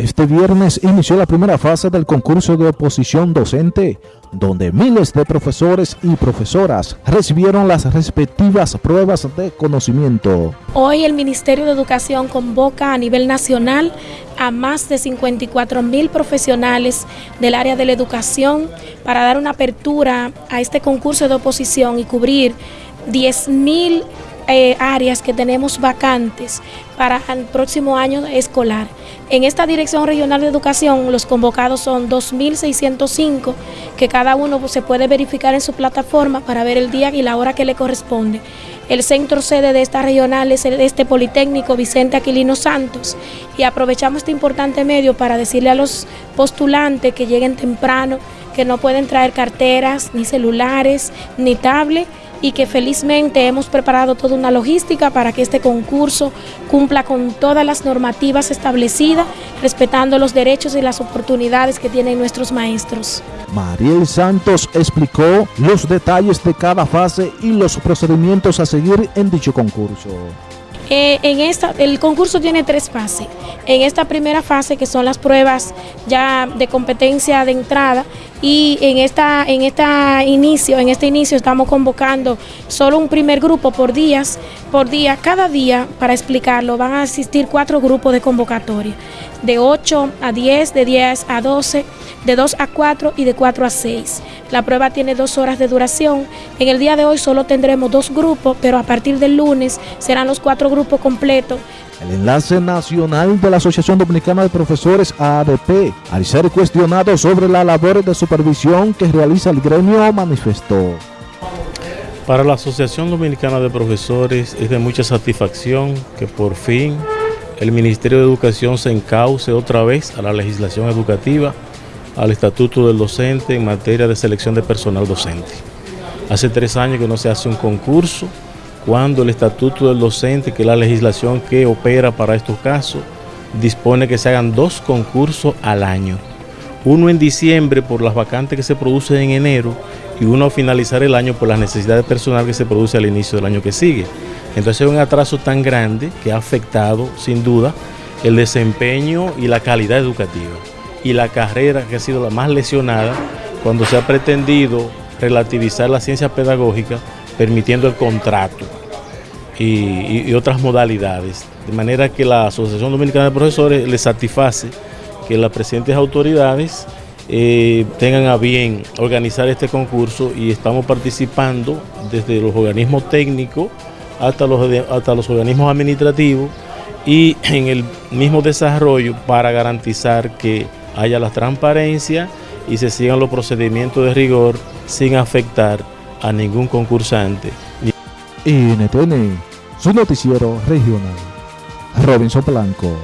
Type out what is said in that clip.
Este viernes inició la primera fase del concurso de oposición docente, donde miles de profesores y profesoras recibieron las respectivas pruebas de conocimiento. Hoy el Ministerio de Educación convoca a nivel nacional a más de 54 mil profesionales del área de la educación para dar una apertura a este concurso de oposición y cubrir 10 mil eh, áreas que tenemos vacantes para el próximo año escolar. En esta Dirección Regional de Educación los convocados son 2.605 que cada uno se puede verificar en su plataforma para ver el día y la hora que le corresponde. El centro sede de esta regional es este Politécnico Vicente Aquilino Santos y aprovechamos este importante medio para decirle a los postulantes que lleguen temprano, que no pueden traer carteras, ni celulares, ni tablet y que felizmente hemos preparado toda una logística para que este concurso cumpla con todas las normativas establecidas, respetando los derechos y las oportunidades que tienen nuestros maestros. Mariel Santos explicó los detalles de cada fase y los procedimientos a seguir en dicho concurso. Eh, en esta, el concurso tiene tres fases. En esta primera fase, que son las pruebas ya de competencia de entrada, y en esta, en esta inicio, en este inicio estamos convocando solo un primer grupo por días, por día, cada día, para explicarlo, van a asistir cuatro grupos de convocatoria, de 8 a 10, de 10 a 12, de 2 a 4 y de 4 a 6. La prueba tiene dos horas de duración. En el día de hoy solo tendremos dos grupos, pero a partir del lunes serán los cuatro grupos completos. El enlace nacional de la Asociación Dominicana de Profesores ADP, al ser cuestionado sobre la labor de supervisión que realiza el gremio, manifestó. Para la Asociación Dominicana de Profesores es de mucha satisfacción que por fin el Ministerio de Educación se encauce otra vez a la legislación educativa al estatuto del docente en materia de selección de personal docente. Hace tres años que no se hace un concurso, cuando el estatuto del docente, que es la legislación que opera para estos casos, dispone que se hagan dos concursos al año. Uno en diciembre por las vacantes que se producen en enero y uno a finalizar el año por las necesidades personal que se produce al inicio del año que sigue. Entonces es un atraso tan grande que ha afectado sin duda el desempeño y la calidad educativa y la carrera que ha sido la más lesionada cuando se ha pretendido relativizar la ciencia pedagógica permitiendo el contrato y, otras modalidades. De manera que la Asociación Dominicana de Profesores le satisface que las presentes autoridades eh, tengan a bien organizar este concurso y estamos participando desde los organismos técnicos hasta los, hasta los organismos administrativos y en el mismo desarrollo para garantizar que haya la transparencia y se sigan los procedimientos de rigor sin afectar a ningún concursante. NTN, su noticiero regional. Robinson Blanco.